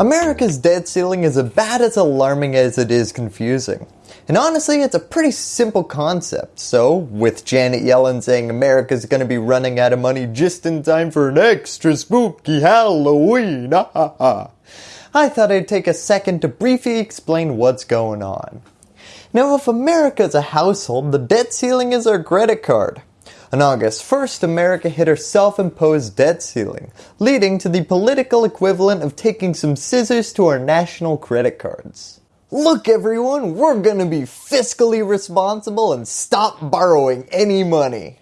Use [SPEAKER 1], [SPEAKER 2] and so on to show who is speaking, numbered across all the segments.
[SPEAKER 1] America's debt ceiling is about as alarming as it is confusing. And honestly, it's a pretty simple concept. So, with Janet Yellen saying America's going to be running out of money just in time for an extra spooky Halloween, I thought I'd take a second to briefly explain what's going on. Now, if America is a household, the debt ceiling is our credit card. On August 1st, America hit her self-imposed debt ceiling, leading to the political equivalent of taking some scissors to our national credit cards. Look everyone, we're gonna be fiscally responsible and stop borrowing any money.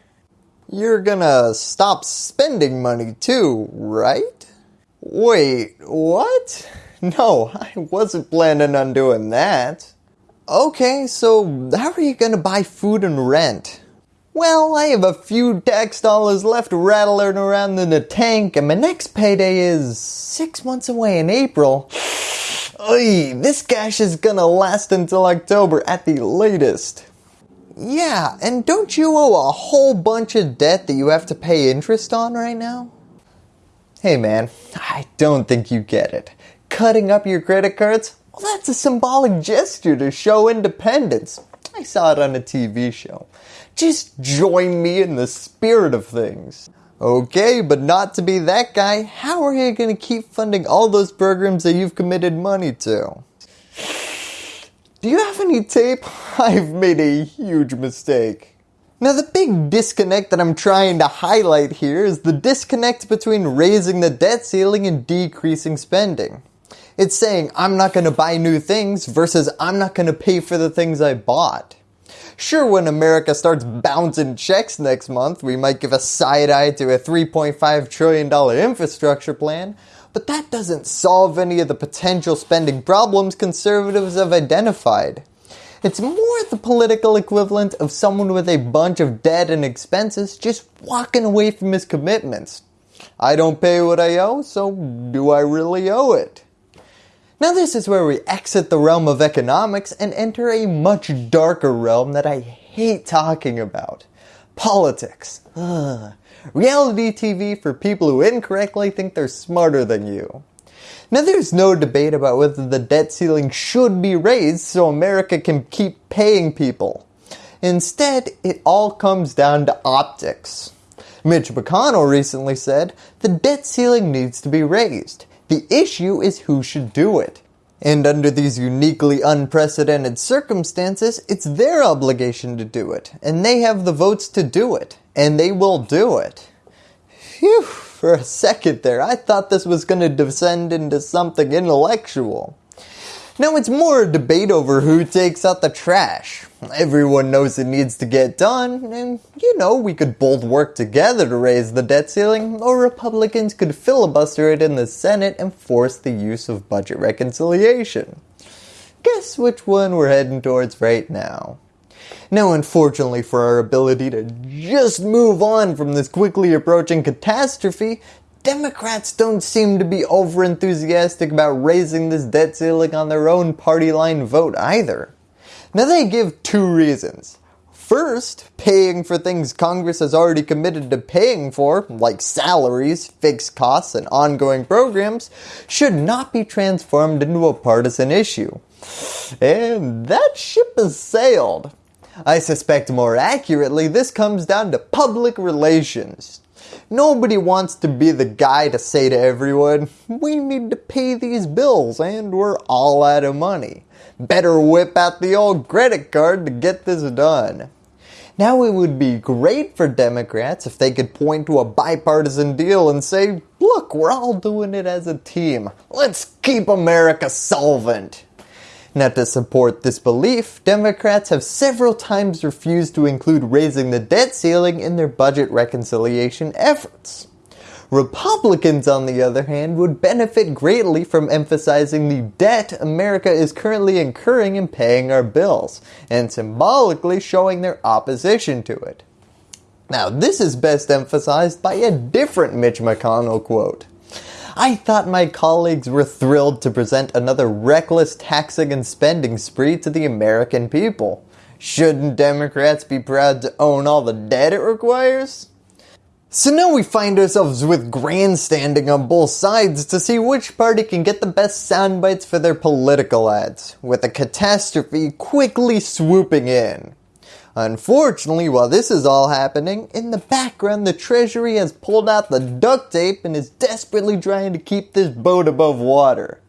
[SPEAKER 1] You're gonna stop spending money too, right? Wait, what? No, I wasn't planning on doing that. Okay, so how are you gonna buy food and rent? Well, I have a few tax dollars left rattling around in the tank and my next payday is six months away in April. Oy, this cash is gonna last until October at the latest. Yeah, and don't you owe a whole bunch of debt that you have to pay interest on right now? Hey man, I don't think you get it. Cutting up your credit cards? Well, that's a symbolic gesture to show independence. I saw it on a TV show. Just join me in the spirit of things. Okay, but not to be that guy, how are you going to keep funding all those programs that you've committed money to? Do you have any tape? I've made a huge mistake. Now the big disconnect that I'm trying to highlight here is the disconnect between raising the debt ceiling and decreasing spending. It's saying I'm not going to buy new things versus I'm not going to pay for the things I bought. Sure, when America starts bouncing checks next month, we might give a side eye to a $3.5 trillion infrastructure plan, but that doesn't solve any of the potential spending problems conservatives have identified. It's more the political equivalent of someone with a bunch of debt and expenses just walking away from his commitments. I don't pay what I owe, so do I really owe it? Now this is where we exit the realm of economics and enter a much darker realm that I hate talking about. Politics. Ugh. Reality TV for people who incorrectly think they're smarter than you. Now there's no debate about whether the debt ceiling should be raised so America can keep paying people. Instead, it all comes down to optics. Mitch McConnell recently said the debt ceiling needs to be raised. The issue is who should do it. And under these uniquely unprecedented circumstances, it's their obligation to do it. And they have the votes to do it. And they will do it. Phew, for a second there, I thought this was going to descend into something intellectual. Now it's more a debate over who takes out the trash. Everyone knows it needs to get done, and you know, we could both work together to raise the debt ceiling, or Republicans could filibuster it in the Senate and force the use of budget reconciliation. Guess which one we're heading towards right now. Now unfortunately for our ability to just move on from this quickly approaching catastrophe, Democrats don't seem to be over enthusiastic about raising this debt ceiling on their own party line vote either. Now they give two reasons. First, paying for things Congress has already committed to paying for, like salaries, fixed costs, and ongoing programs, should not be transformed into a partisan issue. And that ship has sailed. I suspect more accurately this comes down to public relations. Nobody wants to be the guy to say to everyone, we need to pay these bills and we're all out of money. Better whip out the old credit card to get this done. Now it would be great for Democrats if they could point to a bipartisan deal and say, look, we're all doing it as a team. Let's keep America solvent. Now to support this belief, Democrats have several times refused to include raising the debt ceiling in their budget reconciliation efforts. Republicans on the other hand would benefit greatly from emphasizing the debt America is currently incurring in paying our bills and symbolically showing their opposition to it. Now this is best emphasized by a different Mitch McConnell quote. I thought my colleagues were thrilled to present another reckless taxing and spending spree to the American people. Shouldn't Democrats be proud to own all the debt it requires? So now we find ourselves with grandstanding on both sides to see which party can get the best sound bites for their political ads, with a catastrophe quickly swooping in. Unfortunately, while this is all happening, in the background the treasury has pulled out the duct tape and is desperately trying to keep this boat above water.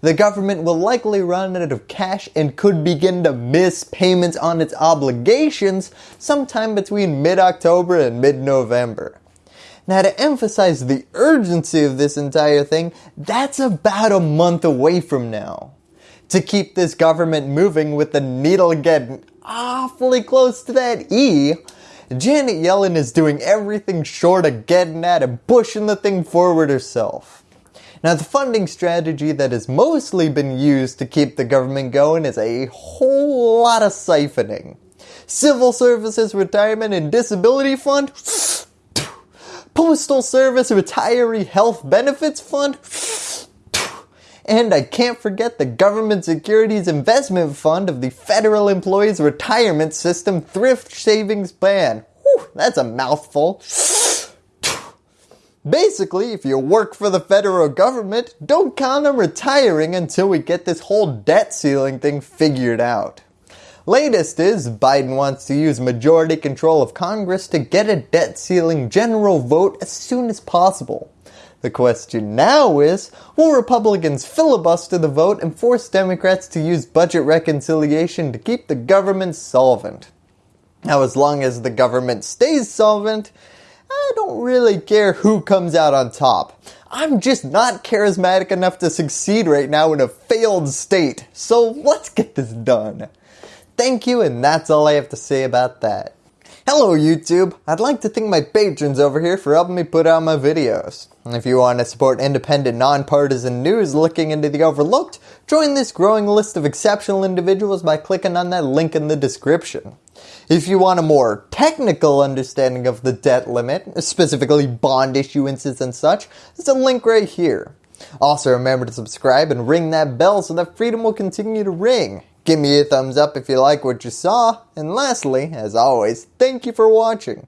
[SPEAKER 1] The government will likely run out of cash and could begin to miss payments on its obligations sometime between mid-October and mid-November. Now to emphasize the urgency of this entire thing, that's about a month away from now. To keep this government moving with the needle getting awfully close to that E, Janet Yellen is doing everything short of getting at and pushing the thing forward herself. Now the funding strategy that has mostly been used to keep the government going is a whole lot of siphoning. Civil Services Retirement and Disability Fund, Postal Service Retiree Health Benefits Fund, and I can't forget the Government Securities Investment Fund of the Federal Employees Retirement System Thrift Savings Plan. Whew, that's a mouthful. Basically, if you work for the federal government, don't count on retiring until we get this whole debt ceiling thing figured out. Latest is Biden wants to use majority control of Congress to get a debt ceiling general vote as soon as possible. The question now is, will Republicans filibuster the vote and force Democrats to use budget reconciliation to keep the government solvent? Now as long as the government stays solvent, I don't really care who comes out on top. I'm just not charismatic enough to succeed right now in a failed state, so let's get this done. Thank you and that's all I have to say about that. Hello YouTube! I'd like to thank my patrons over here for helping me put out my videos. If you want to support independent, nonpartisan news looking into the overlooked, join this growing list of exceptional individuals by clicking on that link in the description. If you want a more technical understanding of the debt limit, specifically bond issuances and such, there's a link right here. Also remember to subscribe and ring that bell so that freedom will continue to ring. Give me a thumbs up if you like what you saw. And lastly, as always, thank you for watching.